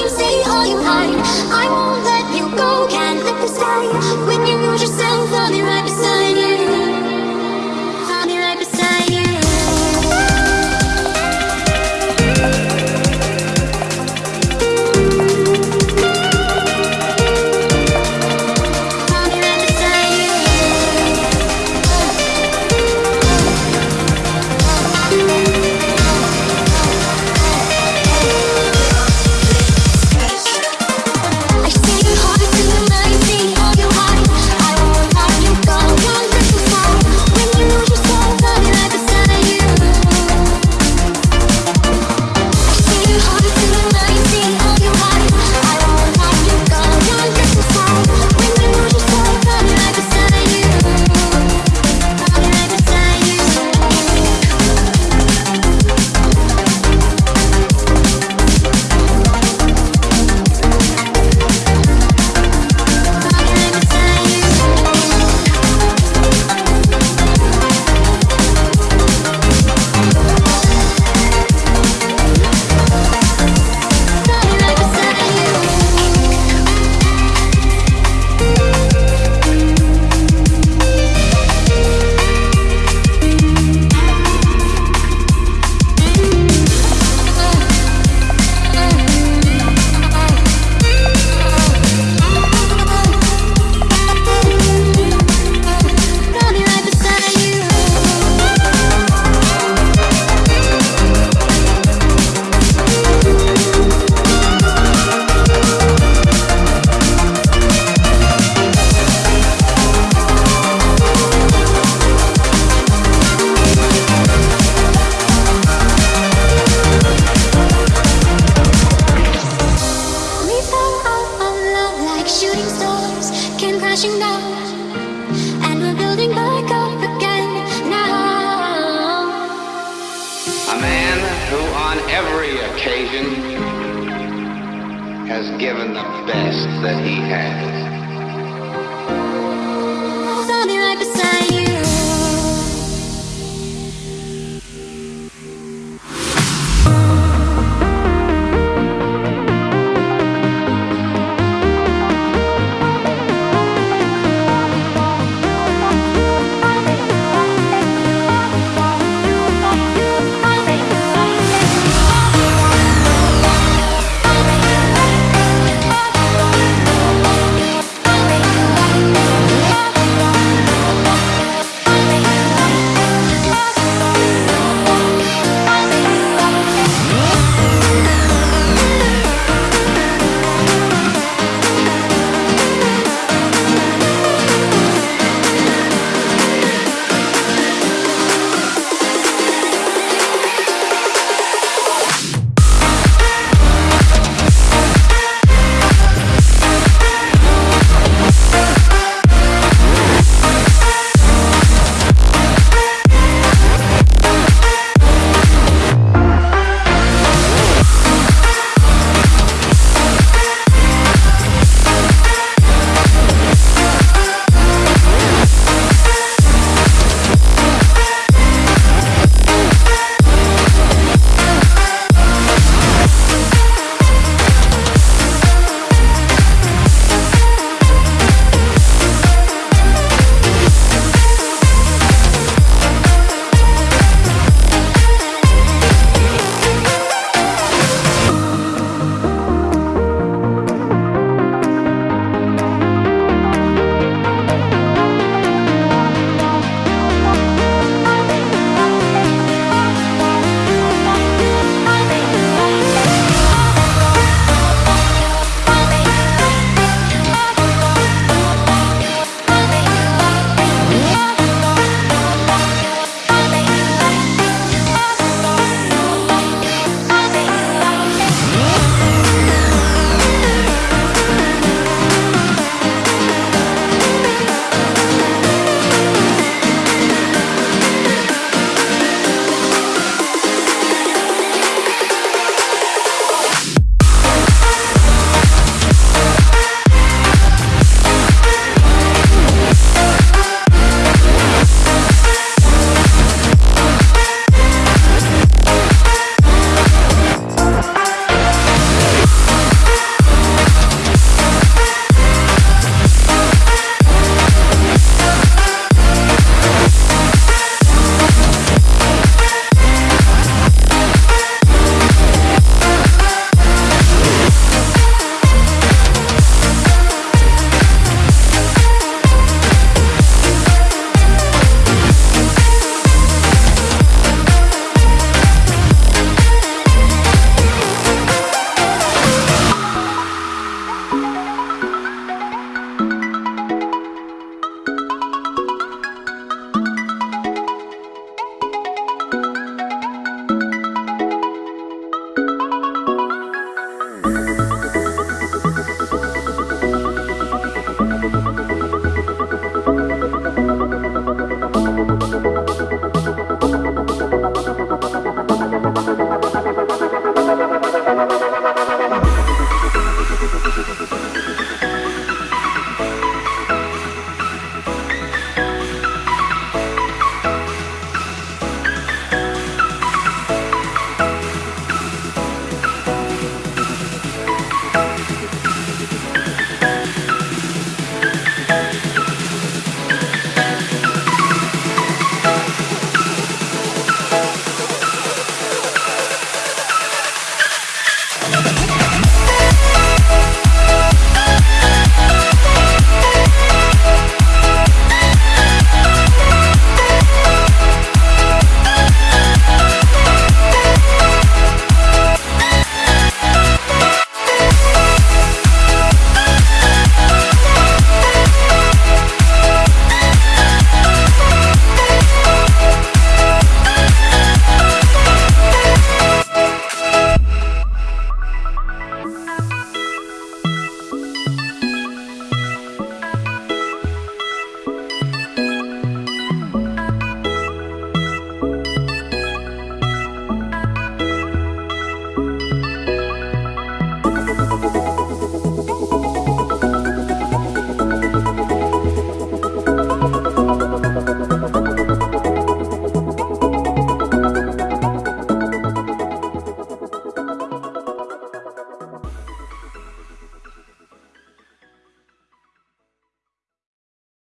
you say all you hide. I won't let occasion has given the best that he has.